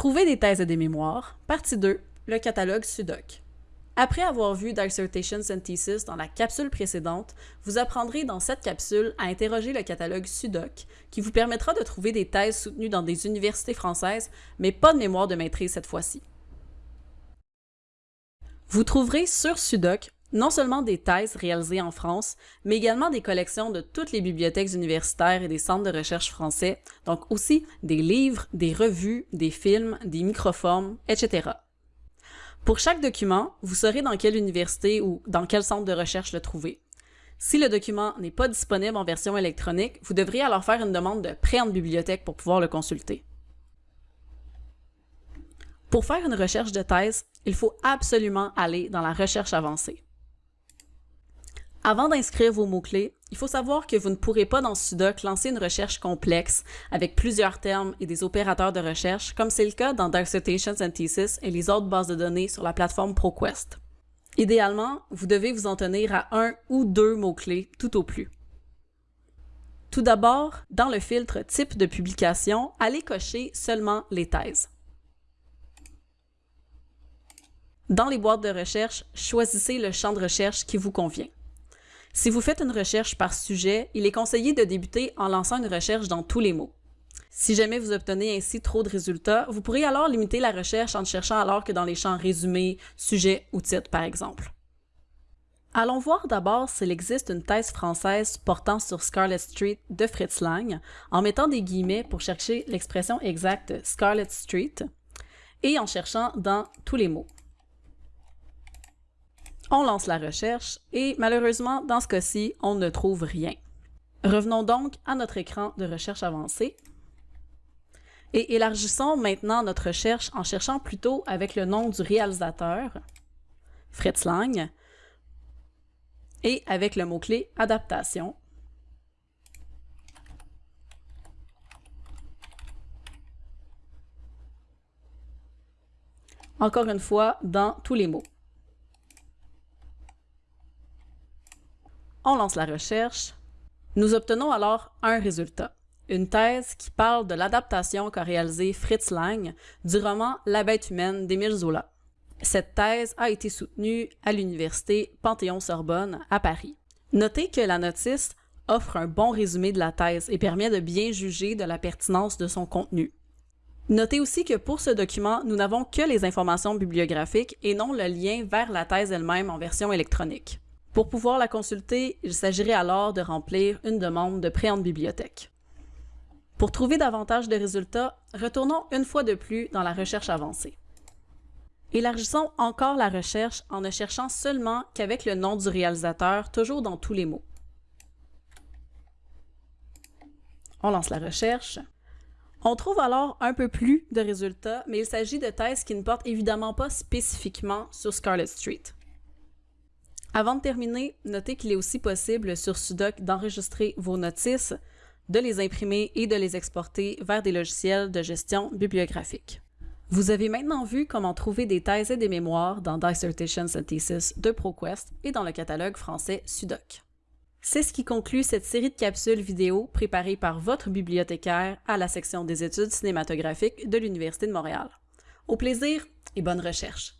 Trouver des thèses et des mémoires, partie 2, le catalogue SUDOC. Après avoir vu Dissertations and Thesis dans la capsule précédente, vous apprendrez dans cette capsule à interroger le catalogue SUDOC, qui vous permettra de trouver des thèses soutenues dans des universités françaises, mais pas de mémoire de maîtrise cette fois-ci. Vous trouverez sur SUDOC non seulement des thèses réalisées en France, mais également des collections de toutes les bibliothèques universitaires et des centres de recherche français, donc aussi des livres, des revues, des films, des microformes, etc. Pour chaque document, vous saurez dans quelle université ou dans quel centre de recherche le trouver. Si le document n'est pas disponible en version électronique, vous devriez alors faire une demande de prêt en bibliothèque pour pouvoir le consulter. Pour faire une recherche de thèse, il faut absolument aller dans la recherche avancée. Avant d'inscrire vos mots-clés, il faut savoir que vous ne pourrez pas dans Sudoc lancer une recherche complexe avec plusieurs termes et des opérateurs de recherche, comme c'est le cas dans Dissertations and Thesis et les autres bases de données sur la plateforme ProQuest. Idéalement, vous devez vous en tenir à un ou deux mots-clés tout au plus. Tout d'abord, dans le filtre Type de publication, allez cocher seulement les thèses. Dans les boîtes de recherche, choisissez le champ de recherche qui vous convient. Si vous faites une recherche par sujet, il est conseillé de débuter en lançant une recherche dans tous les mots. Si jamais vous obtenez ainsi trop de résultats, vous pourrez alors limiter la recherche en ne cherchant alors que dans les champs résumé, sujet ou titre par exemple. Allons voir d'abord s'il existe une thèse française portant sur Scarlet Street de Fritz Lang en mettant des guillemets pour chercher l'expression exacte Scarlet Street et en cherchant dans tous les mots. On lance la recherche et malheureusement, dans ce cas-ci, on ne trouve rien. Revenons donc à notre écran de recherche avancée et élargissons maintenant notre recherche en cherchant plutôt avec le nom du réalisateur, Fritz Lang, et avec le mot-clé adaptation. Encore une fois, dans tous les mots. On lance la recherche. Nous obtenons alors un résultat, une thèse qui parle de l'adaptation qu'a réalisée Fritz Lang du roman La bête humaine d'Émile Zola. Cette thèse a été soutenue à l'université Panthéon-Sorbonne à Paris. Notez que la notice offre un bon résumé de la thèse et permet de bien juger de la pertinence de son contenu. Notez aussi que pour ce document, nous n'avons que les informations bibliographiques et non le lien vers la thèse elle-même en version électronique. Pour pouvoir la consulter, il s'agirait alors de remplir une demande de prêt en bibliothèque. Pour trouver davantage de résultats, retournons une fois de plus dans la recherche avancée. Élargissons encore la recherche en ne cherchant seulement qu'avec le nom du réalisateur, toujours dans tous les mots. On lance la recherche. On trouve alors un peu plus de résultats, mais il s'agit de thèses qui ne portent évidemment pas spécifiquement sur Scarlet Street. Avant de terminer, notez qu'il est aussi possible sur Sudoc d'enregistrer vos notices, de les imprimer et de les exporter vers des logiciels de gestion bibliographique. Vous avez maintenant vu comment trouver des thèses et des mémoires dans Dissertations and Thesis de ProQuest et dans le catalogue français Sudoc. C'est ce qui conclut cette série de capsules vidéo préparées par votre bibliothécaire à la section des études cinématographiques de l'Université de Montréal. Au plaisir et bonne recherche!